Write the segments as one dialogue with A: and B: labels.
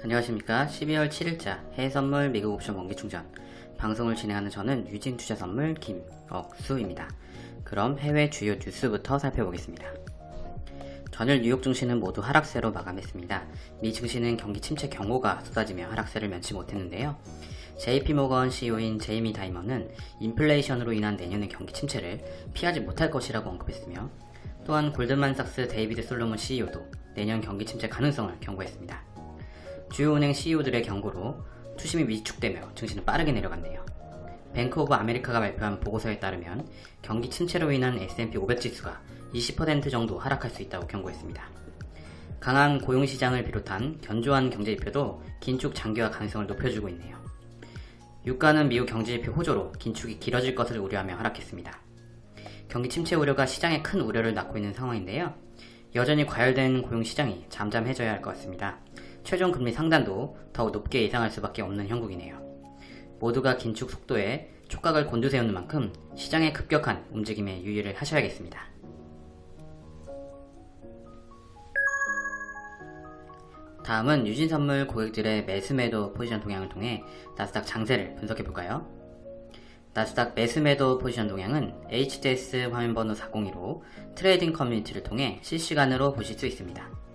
A: 안녕하십니까. 12월 7일자 해외선물 미국 옵션 원기충전. 방송을 진행하는 저는 유진투자선물 김억수입니다. 그럼 해외 주요 뉴스부터 살펴보겠습니다. 전일 뉴욕 증시는 모두 하락세로 마감했습니다. 미 증시는 경기 침체 경고가 쏟아지며 하락세를 면치 못했는데요. JP모건 CEO인 제이미 다이먼은 인플레이션으로 인한 내년의 경기 침체를 피하지 못할 것이라고 언급했으며 또한 골든만삭스 데이비드 솔로몬 CEO도 내년 경기 침체 가능성을 경고했습니다. 주요 은행 CEO들의 경고로 투심이 위축되며 증시는 빠르게 내려갔네요. 뱅크 오브 아메리카가 발표한 보고서에 따르면 경기 침체로 인한 S&P 500 지수가 20% 정도 하락할 수 있다고 경고했습니다. 강한 고용시장을 비롯한 견조한 경제지표도 긴축 장기화 가능성을 높여주고 있네요. 유가는 미국 경제지표 호조로 긴축이 길어질 것을 우려하며 하락했습니다. 경기 침체 우려가 시장에 큰 우려를 낳고 있는 상황인데요. 여전히 과열된 고용시장이 잠잠해져야 할 것 같습니다. 최종 금리 상단도 더욱 높게 예상할 수밖에 없는 형국이네요. 모두가 긴축 속도에 촉각을 곤두세우는 만큼 시장의 급격한 움직임에 유의를 하셔야겠습니다. 다음은 유진선물 고객들의 매수매도 포지션 동향을 통해 나스닥 장세를 분석해볼까요? 나스닥 매수매도 포지션 동향은 HDS 화면번호 402로 트레이딩 커뮤니티를 통해 실시간으로 보실 수 있습니다.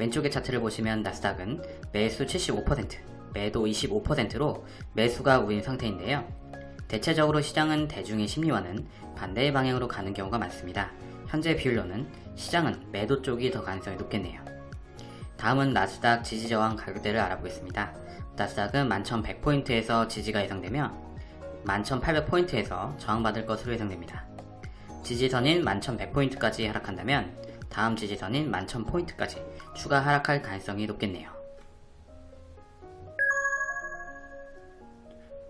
A: 왼쪽의 차트를 보시면 나스닥은 매수 75%, 매도 25%로 매수가 우위인 상태인데요. 대체적으로 시장은 대중의 심리와는 반대의 방향으로 가는 경우가 많습니다. 현재 비율로는 시장은 매도 쪽이 더 가능성이 높겠네요. 다음은 나스닥 지지저항 가격대를 알아보겠습니다. 나스닥은 11,100포인트에서 지지가 예상되며 11,800포인트에서 저항받을 것으로 예상됩니다. 지지선인 11,100포인트까지 하락한다면 다음 지지선인 11,000포인트까지 추가 하락할 가능성이 높겠네요.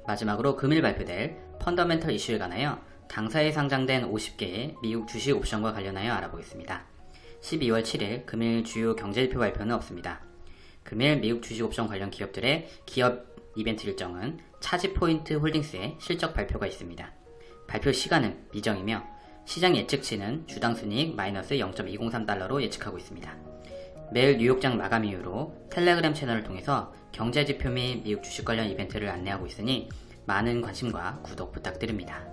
A: 마지막으로 금일 발표될 펀더멘털 이슈에 관하여 당사에 상장된 50개의 미국 주식 옵션과 관련하여 알아보겠습니다. 12월 7일 금일 주요 경제지표 발표는 없습니다. 금일 미국 주식 옵션 관련 기업들의 기업 이벤트 일정은 차지포인트 홀딩스의 실적 발표가 있습니다. 발표 시간은 미정이며 시장 예측치는 주당 순이익 마이너스 0.203달러로 예측하고 있습니다. 매일 뉴욕장 마감 이후로 텔레그램 채널을 통해서 경제지표 및 미국 주식 관련 이벤트를 안내하고 있으니 많은 관심과 구독 부탁드립니다.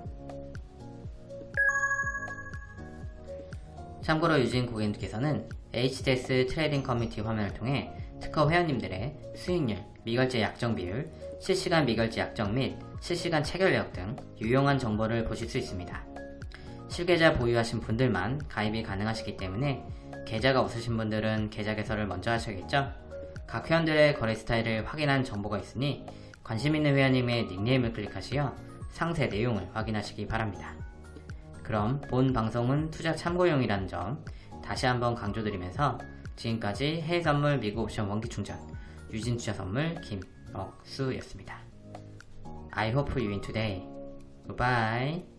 A: 참고로 유진 고객님께서는 HDS 트레이딩 커뮤니티 화면을 통해 특허 회원님들의 수익률, 미결제 약정 비율, 실시간 미결제 약정 및 실시간 체결 내역 등 유용한 정보를 보실 수 있습니다. 실계좌 보유하신 분들만 가입이 가능하시기 때문에 계좌가 없으신 분들은 계좌 개설을 먼저 하셔야겠죠? 각 회원들의 거래 스타일을 확인한 정보가 있으니 관심 있는 회원님의 닉네임을 클릭하시어 상세 내용을 확인하시기 바랍니다. 그럼 본 방송은 투자 참고용이라는 점 다시 한번 강조드리면서 지금까지 해외선물 미국 옵션 원기충전 유진투자선물 김억수였습니다. I hope you win today. Goodbye.